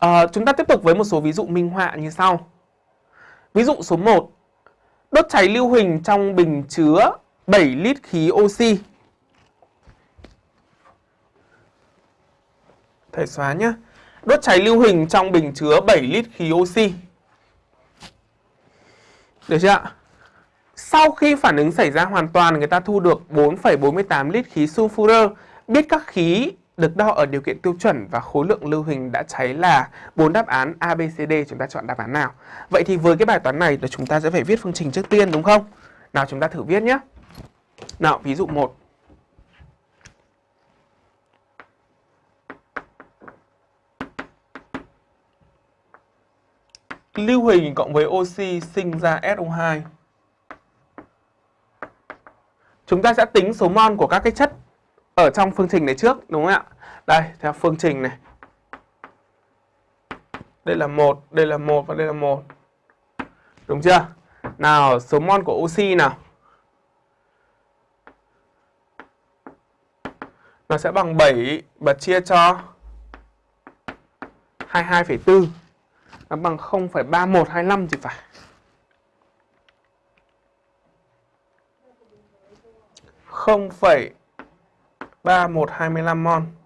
À, chúng ta tiếp tục với một số ví dụ minh họa như sau. Ví dụ số 1. Đốt cháy lưu huỳnh trong bình chứa 7 lít khí oxy. Thầy xóa nhé. Đốt cháy lưu huỳnh trong bình chứa 7 lít khí oxy. Được chưa ạ? Sau khi phản ứng xảy ra hoàn toàn, người ta thu được 4,48 lít khí sulfur. Biết các khí được đo ở điều kiện tiêu chuẩn và khối lượng lưu huỳnh đã cháy là bốn đáp án A, B, C, D. Chúng ta chọn đáp án nào? Vậy thì với cái bài toán này là chúng ta sẽ phải viết phương trình trước tiên đúng không? Nào chúng ta thử viết nhé. Nào, ví dụ 1. Lưu huỳnh cộng với oxy sinh ra SO2. Chúng ta sẽ tính số mol của các cái chất ở trong phương trình này trước đúng không ạ? Đây, theo phương trình này. Đây là một, đây là một và đây là một. Đúng chưa? Nào, số mol của oxy nào. Nó sẽ bằng 7 và chia cho 22,4. Nó bằng 0,3125 thì phải. 3125 mol.